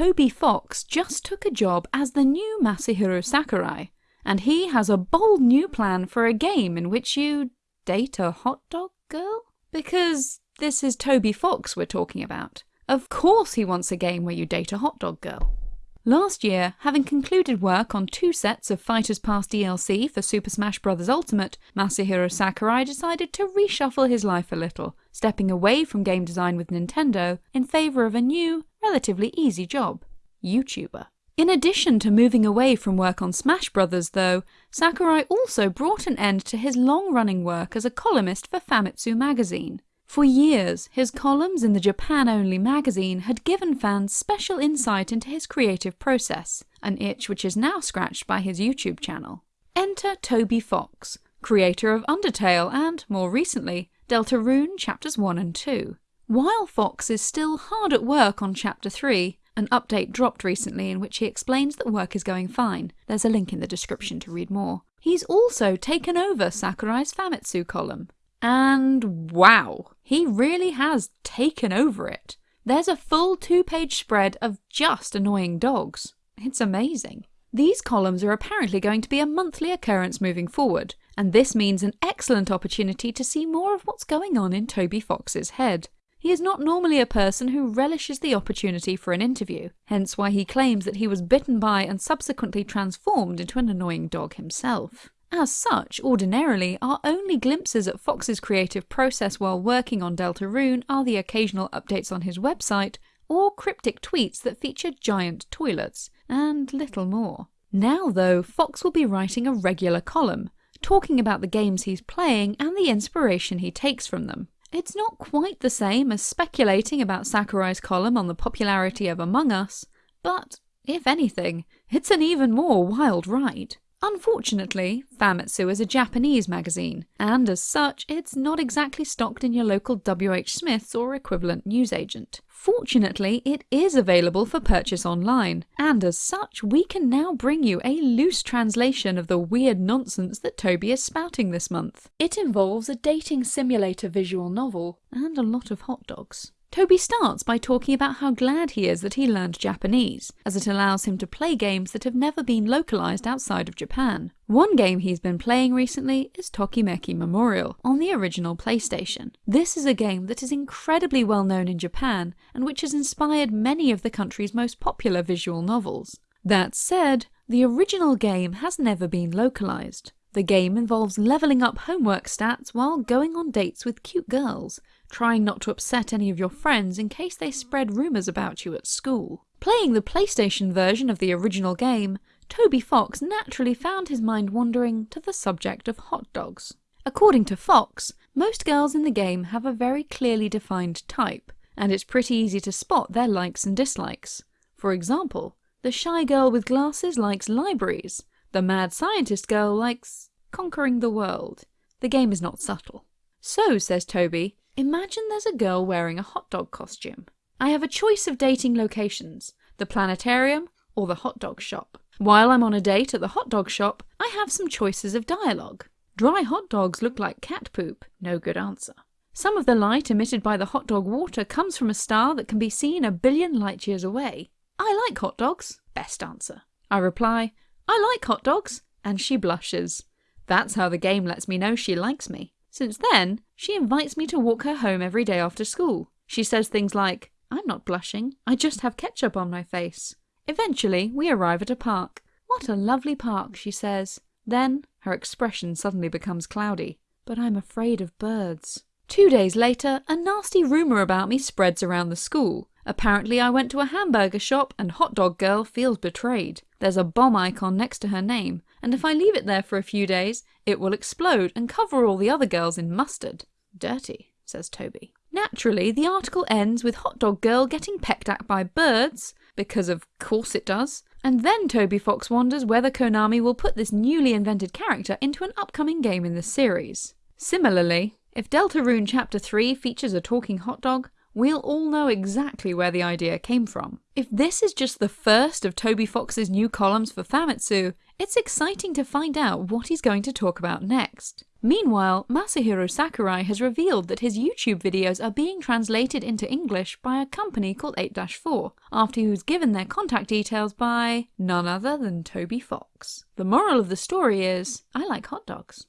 Toby Fox just took a job as the new Masahiro Sakurai, and he has a bold new plan for a game in which you date a hot dog girl? Because this is Toby Fox we're talking about. Of course he wants a game where you date a hot dog girl. Last year, having concluded work on two sets of Fighters Pass DLC for Super Smash Bros. Ultimate, Masahiro Sakurai decided to reshuffle his life a little, stepping away from game design with Nintendo in favour of a new, relatively easy job YouTuber. In addition to moving away from work on Smash Bros., though, Sakurai also brought an end to his long running work as a columnist for Famitsu magazine. For years, his columns in the Japan-only magazine had given fans special insight into his creative process, an itch which is now scratched by his YouTube channel. Enter Toby Fox, creator of Undertale and, more recently, Deltarune Chapters 1 and 2. While Fox is still hard at work on Chapter 3, an update dropped recently in which he explains that work is going fine. There's a link in the description to read more. He's also taken over Sakurai's Famitsu column. And wow, he really has taken over it. There's a full two page spread of just annoying dogs. It's amazing. These columns are apparently going to be a monthly occurrence moving forward, and this means an excellent opportunity to see more of what's going on in Toby Fox's head. He is not normally a person who relishes the opportunity for an interview, hence why he claims that he was bitten by and subsequently transformed into an annoying dog himself. As such, ordinarily, our only glimpses at Fox's creative process while working on Deltarune are the occasional updates on his website, or cryptic tweets that feature giant toilets, and little more. Now though, Fox will be writing a regular column, talking about the games he's playing and the inspiration he takes from them. It's not quite the same as speculating about Sakurai's column on the popularity of Among Us, but, if anything, it's an even more wild ride. Unfortunately, Famitsu is a Japanese magazine, and as such, it's not exactly stocked in your local WH Smith's or equivalent newsagent. Fortunately, it is available for purchase online, and as such, we can now bring you a loose translation of the weird nonsense that Toby is spouting this month. It involves a dating simulator visual novel, and a lot of hot dogs. Toby starts by talking about how glad he is that he learned Japanese, as it allows him to play games that have never been localized outside of Japan. One game he's been playing recently is Tokimeki Memorial, on the original PlayStation. This is a game that is incredibly well known in Japan, and which has inspired many of the country's most popular visual novels. That said, the original game has never been localized. The game involves leveling up homework stats while going on dates with cute girls, trying not to upset any of your friends in case they spread rumours about you at school. Playing the PlayStation version of the original game, Toby Fox naturally found his mind wandering to the subject of hot dogs. According to Fox, most girls in the game have a very clearly defined type, and it's pretty easy to spot their likes and dislikes. For example, the shy girl with glasses likes libraries, the mad scientist girl likes conquering the world. The game is not subtle. So, says Toby, Imagine there's a girl wearing a hot dog costume. I have a choice of dating locations, the planetarium or the hot dog shop. While I'm on a date at the hot dog shop, I have some choices of dialogue. Dry hot dogs look like cat poop, no good answer. Some of the light emitted by the hot dog water comes from a star that can be seen a billion light years away. I like hot dogs, best answer. I reply, I like hot dogs, and she blushes. That's how the game lets me know she likes me. Since then, she invites me to walk her home every day after school. She says things like, I'm not blushing, I just have ketchup on my face. Eventually, we arrive at a park. What a lovely park, she says. Then, her expression suddenly becomes cloudy. But I'm afraid of birds. Two days later, a nasty rumour about me spreads around the school. Apparently I went to a hamburger shop and hot dog girl feels betrayed. There's a bomb icon next to her name, and if I leave it there for a few days, it will explode and cover all the other girls in mustard. Dirty, says Toby. Naturally, the article ends with Hot Dog Girl getting pecked at by birds, because of course it does, and then Toby Fox wonders whether Konami will put this newly invented character into an upcoming game in the series. Similarly, if Deltarune Chapter 3 features a talking hot dog, we'll all know exactly where the idea came from. If this is just the first of Toby Fox's new columns for Famitsu, it's exciting to find out what he's going to talk about next. Meanwhile, Masahiro Sakurai has revealed that his YouTube videos are being translated into English by a company called 8-4, after he was given their contact details by none other than Toby Fox. The moral of the story is, I like hot dogs.